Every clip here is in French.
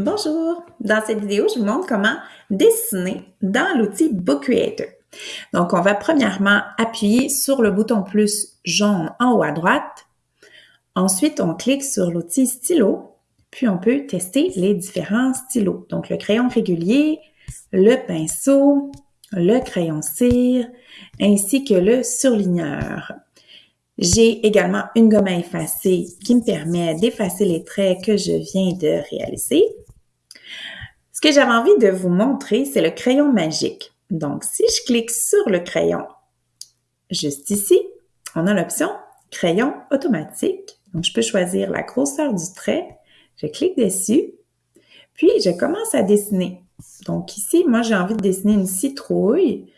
Bonjour! Dans cette vidéo, je vous montre comment dessiner dans l'outil Book Creator. Donc, on va premièrement appuyer sur le bouton plus jaune en haut à droite. Ensuite, on clique sur l'outil stylo, puis on peut tester les différents stylos. Donc, le crayon régulier, le pinceau, le crayon cire, ainsi que le surligneur. J'ai également une gomme à effacer qui me permet d'effacer les traits que je viens de réaliser. Ce que j'avais envie de vous montrer, c'est le crayon magique. Donc, si je clique sur le crayon, juste ici, on a l'option crayon automatique. Donc, je peux choisir la grosseur du trait. Je clique dessus, puis je commence à dessiner. Donc ici, moi, j'ai envie de dessiner une citrouille.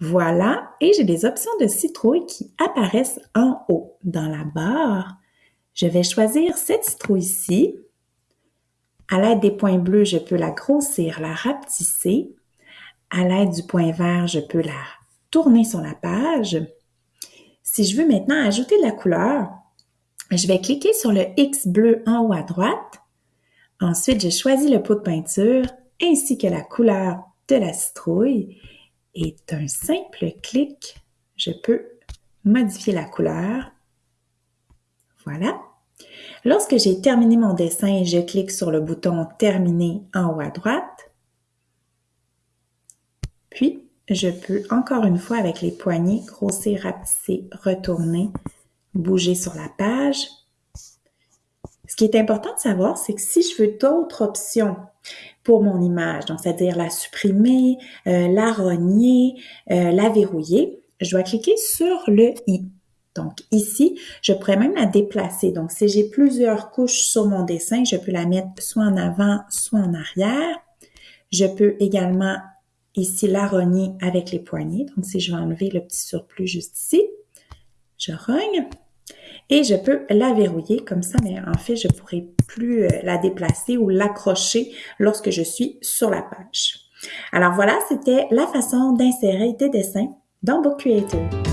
Voilà, et j'ai des options de citrouille qui apparaissent en haut dans la barre. Je vais choisir cette citrouille-ci. À l'aide des points bleus, je peux la grossir, la rapetisser. À l'aide du point vert, je peux la tourner sur la page. Si je veux maintenant ajouter de la couleur, je vais cliquer sur le X bleu en haut à droite. Ensuite, je choisis le pot de peinture ainsi que la couleur de la citrouille et d'un simple clic, je peux modifier la couleur. Voilà. Lorsque j'ai terminé mon dessin, je clique sur le bouton Terminer en haut à droite. Puis, je peux encore une fois avec les poignets grossir, rapetisser, retourner, bouger sur la page. Ce qui est important de savoir, c'est que si je veux d'autres options pour mon image, donc c'est-à-dire la supprimer, euh, la rogner, euh, la verrouiller, je dois cliquer sur le i. Donc ici, je pourrais même la déplacer. Donc si j'ai plusieurs couches sur mon dessin, je peux la mettre soit en avant, soit en arrière. Je peux également ici la rogner avec les poignets. Donc si je vais enlever le petit surplus juste ici, je rogne et je peux la verrouiller comme ça, mais en fait, je ne pourrai plus euh, la déplacer ou l'accrocher lorsque je suis sur la page. Alors voilà, c'était la façon d'insérer des dessins dans Book Creator.